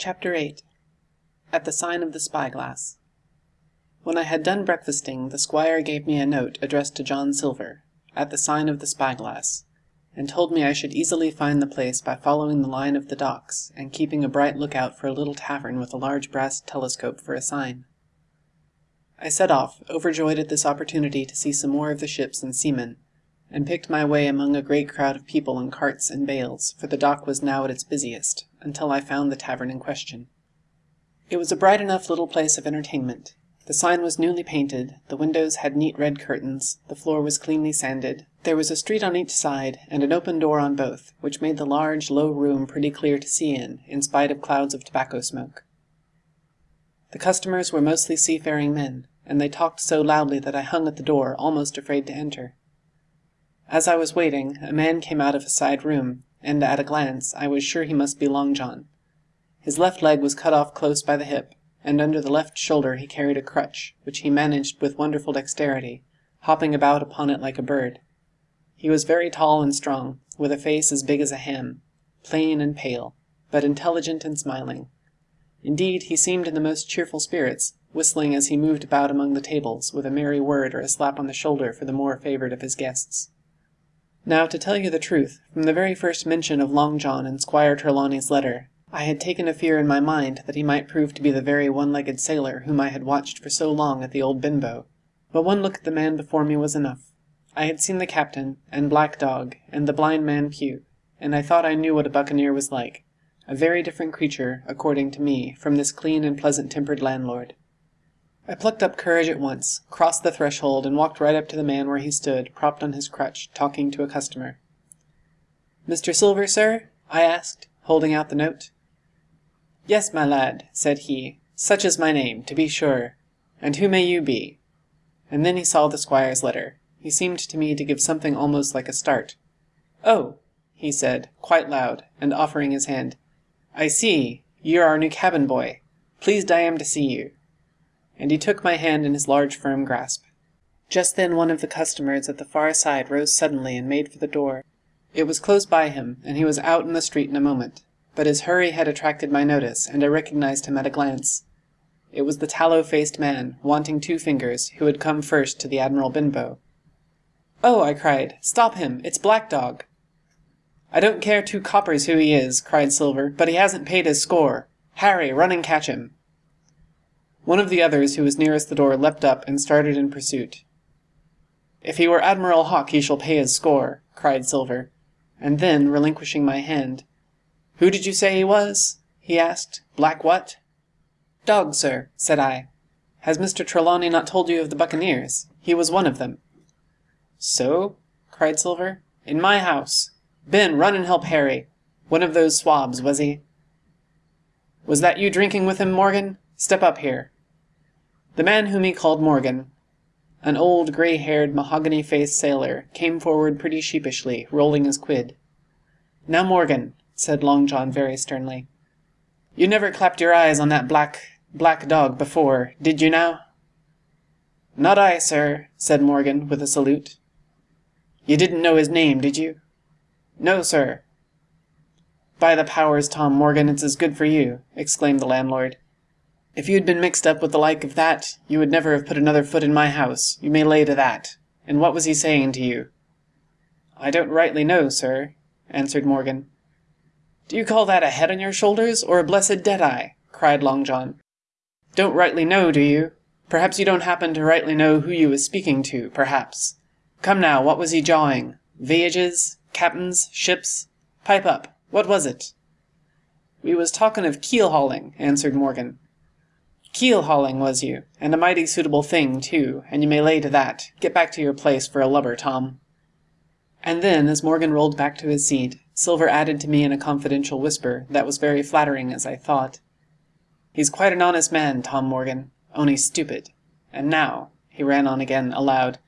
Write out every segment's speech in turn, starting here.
Chapter 8 At the Sign of the Spyglass. When I had done breakfasting the squire gave me a note addressed to John Silver, at the sign of the Spyglass, and told me I should easily find the place by following the line of the docks and keeping a bright lookout for a little tavern with a large brass telescope for a sign. I set off, overjoyed at this opportunity to see some more of the ships and seamen, and picked my way among a great crowd of people in carts and bales, for the dock was now at its busiest, until I found the tavern in question. It was a bright enough little place of entertainment. The sign was newly painted, the windows had neat red curtains, the floor was cleanly sanded, there was a street on each side, and an open door on both, which made the large, low room pretty clear to see in, in spite of clouds of tobacco smoke. The customers were mostly seafaring men, and they talked so loudly that I hung at the door, almost afraid to enter. As I was waiting, a man came out of a side room, and at a glance I was sure he must be Long John. His left leg was cut off close by the hip, and under the left shoulder he carried a crutch, which he managed with wonderful dexterity, hopping about upon it like a bird. He was very tall and strong, with a face as big as a ham, plain and pale, but intelligent and smiling. Indeed, he seemed in the most cheerful spirits, whistling as he moved about among the tables, with a merry word or a slap on the shoulder for the more favoured of his guests. Now, to tell you the truth, from the very first mention of Long John in Squire Trelawney's letter, I had taken a fear in my mind that he might prove to be the very one-legged sailor whom I had watched for so long at the old Benbow. But one look at the man before me was enough. I had seen the captain, and Black Dog, and the blind man Pew, and I thought I knew what a buccaneer was like, a very different creature, according to me, from this clean and pleasant-tempered landlord. I plucked up courage at once, crossed the threshold, and walked right up to the man where he stood, propped on his crutch, talking to a customer. "Mr. Silver, sir?" I asked, holding out the note. "Yes, my lad," said he, "such is my name, to be sure. And who may you be?" And then he saw the squire's letter. He seemed to me to give something almost like a start. "Oh!" he said, quite loud, and offering his hand. "I see, you're our new cabin boy. Pleased I am to see you and he took my hand in his large firm grasp. Just then one of the customers at the far side rose suddenly and made for the door. It was close by him, and he was out in the street in a moment, but his hurry had attracted my notice, and I recognized him at a glance. It was the tallow-faced man, wanting two fingers, who had come first to the Admiral Benbow. "Oh!" I cried, "stop him! It's Black Dog!" "I don't care two coppers who he is," cried Silver, "but he hasn't paid his score. Harry, run and catch him!" One of the others who was nearest the door leapt up and started in pursuit. "If he were Admiral Hawke he shall pay his score," cried Silver, and then, relinquishing my hand, "Who did you say he was?" he asked. "Black what?" "Dog, sir," said I. "Has Mr. Trelawney not told you of the buccaneers? He was one of them." "So?" cried Silver. "In my house! Ben, run and help Harry. One of those swabs, was he?" "Was that you drinking with him, Morgan? Step up here. The man whom he called Morgan, an old grey-haired, mahogany-faced sailor, came forward pretty sheepishly, rolling his quid. "Now, Morgan," said Long John very sternly, "you never clapped your eyes on that black black dog before, did you now?" "Not I, sir," said Morgan, with a salute. "You didn't know his name, did you?" "No, sir." "By the powers, Tom Morgan, it's as good for you!" exclaimed the landlord. If you had been mixed up with the like of that, you would never have put another foot in my house, you may lay to that. And what was he saying to you?" "I don't rightly know, sir," answered Morgan. "Do you call that a head on your shoulders, or a blessed dead-eye?" cried Long John. "Don't rightly know, do you? Perhaps you don't happen to rightly know who you was speaking to, perhaps. Come now, what was he jawing? Voyages? Captains? Ships? Pipe up. What was it?" "We was talking of keel hauling," answered Morgan. Keel hauling, was you? And a mighty suitable thing, too, and you may lay to that. Get back to your place for a lubber, Tom." And then, as Morgan rolled back to his seat, Silver added to me in a confidential whisper that was very flattering as I thought. "He's quite an honest man, Tom Morgan, only stupid. And now," he ran on again, aloud,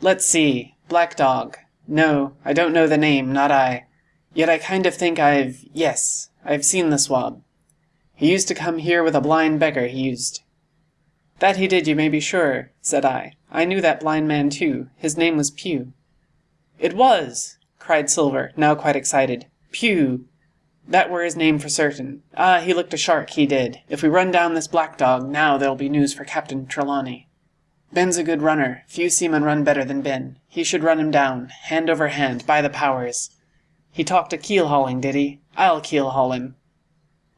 "let's see, Black Dog. No, I don't know the name, not I. Yet I kind of think I've yes, I've seen the swab. He used to come here with a blind beggar, he used." "That he did, you may be sure," said I. "I knew that blind man too. His name was Pew." "It was!" cried Silver, now quite excited. "Pew! That were his name for certain. Ah, he looked a shark, he did. If we run down this black dog, now there'll be news for Captain Trelawney. Ben's a good runner. Few seamen run better than Ben. He should run him down, hand over hand, by the powers. He talked a keel hauling, did he? I'll keel haul him.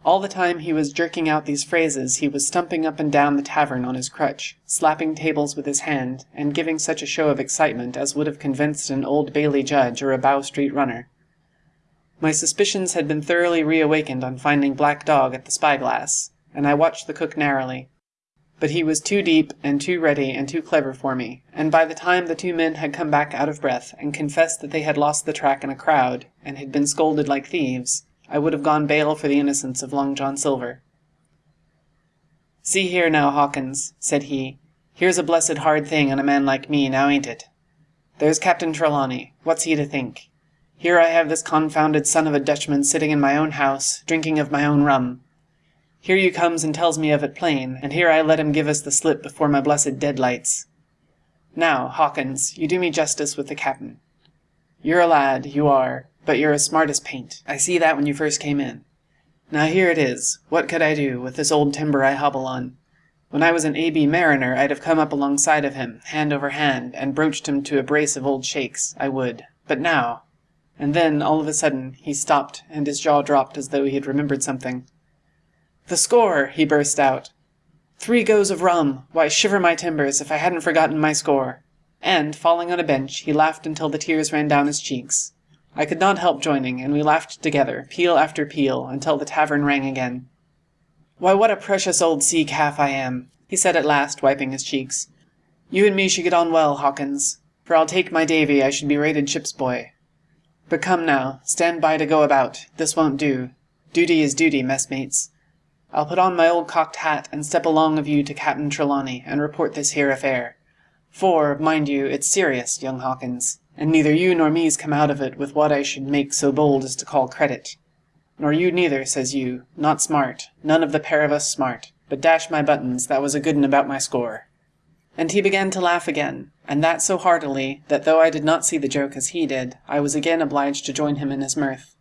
All the time he was jerking out these phrases he was stumping up and down the tavern on his crutch, slapping tables with his hand, and giving such a show of excitement as would have convinced an Old Bailey judge or a Bow Street runner. My suspicions had been thoroughly reawakened on finding Black Dog at the spyglass, and I watched the cook narrowly. But he was too deep and too ready and too clever for me, and by the time the two men had come back out of breath and confessed that they had lost the track in a crowd and had been scolded like thieves, I would have gone bail for the innocence of Long John Silver. See here now, Hawkins, said he, here's a blessed hard thing on a man like me, now ain't it? There's Captain Trelawney. What's he to think? Here I have this confounded son of a Dutchman sitting in my own house, drinking of my own rum. Here you comes and tells me of it plain, and here I let him give us the slip before my blessed deadlights. Now, Hawkins, you do me justice with the captain. You're a lad, you are, but you're as smart as paint. I see that when you first came in. Now here it is. What could I do with this old timber I hobble on? When I was an A.B. mariner, I'd have come up alongside of him, hand over hand, and broached him to a brace of old shakes, I would. But now... And then, all of a sudden, he stopped, and his jaw dropped as though he had remembered something. The score! he burst out. Three goes of rum! Why, shiver my timbers, if I hadn't forgotten my score! And, falling on a bench, he laughed until the tears ran down his cheeks. I could not help joining, and we laughed together, peal after peal, until the tavern rang again. Why, what a precious old sea calf I am, he said at last, wiping his cheeks. You and me should get on well, Hawkins, for I'll take my Davy I should be rated ship's boy. But come now, stand by to go about, this won't do. Duty is duty, messmates. I'll put on my old cocked hat and step along of you to Captain Trelawney and report this here affair. For, mind you, it's serious, young Hawkins, and neither you nor me's come out of it with what I should make so bold as to call credit. Nor you neither, says you, not smart, none of the pair of us smart, but dash my buttons, that was a good un about my score. And he began to laugh again, and that so heartily that though I did not see the joke as he did, I was again obliged to join him in his mirth.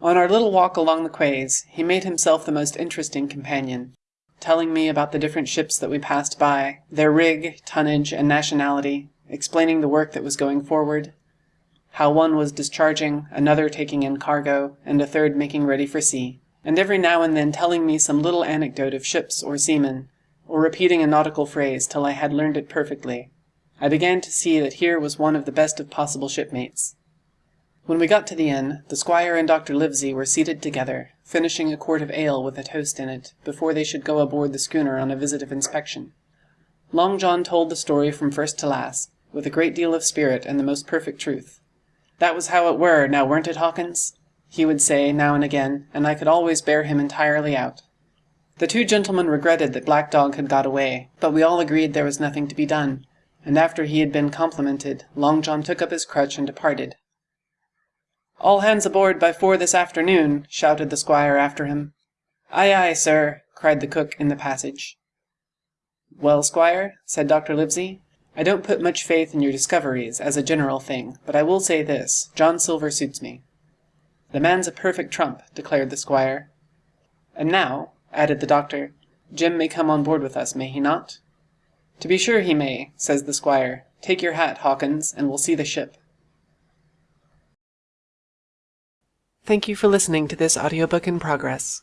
On our little walk along the quays, he made himself the most interesting companion, telling me about the different ships that we passed by, their rig, tonnage, and nationality, explaining the work that was going forward, how one was discharging, another taking in cargo, and a third making ready for sea, and every now and then telling me some little anecdote of ships or seamen, or repeating a nautical phrase till I had learned it perfectly. I began to see that here was one of the best of possible shipmates. When we got to the inn, the squire and Dr. Livesey were seated together, finishing a quart of ale with a toast in it, before they should go aboard the schooner on a visit of inspection. Long John told the story from first to last, with a great deal of spirit and the most perfect truth. That was how it were, now weren't it, Hawkins? he would say now and again, and I could always bear him entirely out. The two gentlemen regretted that Black Dog had got away, but we all agreed there was nothing to be done, and after he had been complimented, Long John took up his crutch and departed, all hands aboard by four this afternoon, shouted the squire after him. Aye, aye, sir, cried the cook in the passage. Well, squire, said Dr. Livesey, I don't put much faith in your discoveries, as a general thing, but I will say this, John Silver suits me. The man's a perfect trump, declared the squire. And now, added the doctor, Jim may come on board with us, may he not? To be sure he may, says the squire. Take your hat, Hawkins, and we'll see the ship. Thank you for listening to this audiobook in progress.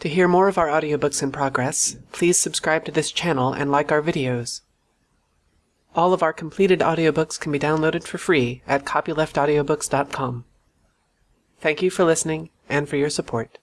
To hear more of our audiobooks in progress, please subscribe to this channel and like our videos. All of our completed audiobooks can be downloaded for free at copyleftaudiobooks.com. Thank you for listening and for your support.